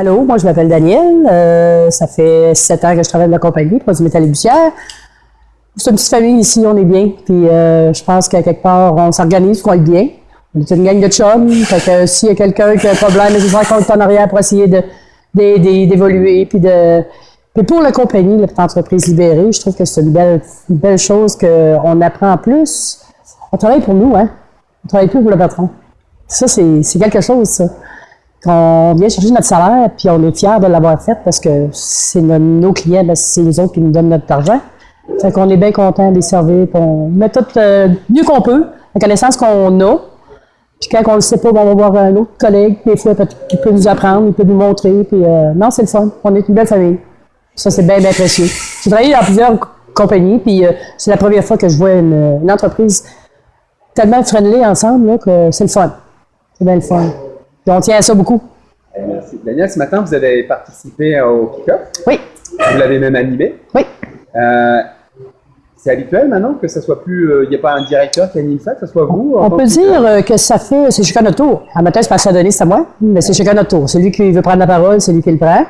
Allô, moi je m'appelle Daniel. Euh, ça fait sept ans que je travaille dans la compagnie, Produits Métal et Bussière. C'est une petite famille ici, on est bien. Puis euh, je pense qu'à quelque part, on s'organise pour être bien. On est une gang de chums. Fait que s'il y a quelqu'un qui a un problème, il faut compte en arrière pour essayer de, d'évoluer. Puis de. Pour la compagnie, l'entreprise libérée, je trouve que c'est une belle, une belle chose qu'on apprend en plus. On travaille pour nous, hein. On travaille plus pour le patron. Ça, c'est, quelque chose, ça. On vient chercher notre salaire, puis on est fiers de l'avoir fait parce que c'est nos, nos clients, ben, c'est les autres qui nous donnent notre argent. Fait qu'on est bien content de les servir, puis on met tout euh, mieux qu'on peut, la connaissance qu'on a. Puis quand on ne sait pas, ben, on va voir un autre collègue, des fois, qui peut nous apprendre, il peut nous montrer. Puis euh, non, c'est le fun. On est une belle famille. Ça, c'est bien, bien précieux. J'ai travaillé dans plusieurs co- compagnies, puis euh, c'est la première fois que je vois une, une entreprise tellement friendly ensemble là, que c'est le fun. C'est bien le fun. Puis on tient à ça beaucoup. Eh, Merci. Daniel, ce matin, vous avez participé au kick-off. Oui, Vous l'avez même animé. oui. Euh, c'est habituel maintenant que ce soit plus. euh, Il n'y a pas un directeur qui anime ça, que ce soit vous On peut dire euh, que ça fait, c'est chacun notre tour. Un matin, c'est pas à donner, c'est à moi, mais c'est chacun notre tour. Celui qui veut prendre la parole, c'est lui qui le prend.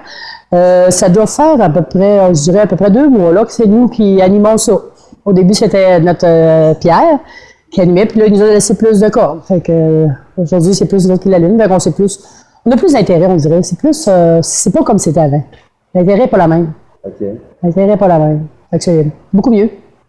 Euh, ça doit faire à peu près, euh, je dirais à peu près deux mois là que c'est nous qui animons ça. Au début, c'était notre euh, Pierre qui animait, puis là, il nous a laissé plus de cordes. Fait que euh, aujourd'hui, c'est plus nous qui l'anime, fait qu'on sait plus. On a plus d'intérêt, on dirait. C'est plus, euh, c'est pas comme c'était avant. L'intérêt n'est pas la même. Ok. L'intérêt n'est pas la même. Fait que c'est beaucoup mieux.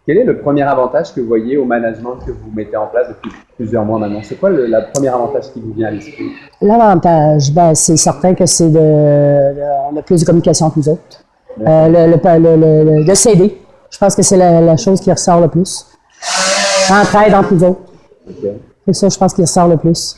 Quel est le premier avantage que vous voyez au management que vous mettez en place depuis plusieurs mois maintenant? C'est quoi le la premier avantage qui vous vient à l'esprit? L'avantage, ben, c'est certain que c'est de, de- on a plus de communication que nous autres. Euh, le, le, s'aider, je pense que c'est la, la chose qui ressort le plus. Entraide entre nous autres. Ok. C'est ça, je pense, qui ressort le plus.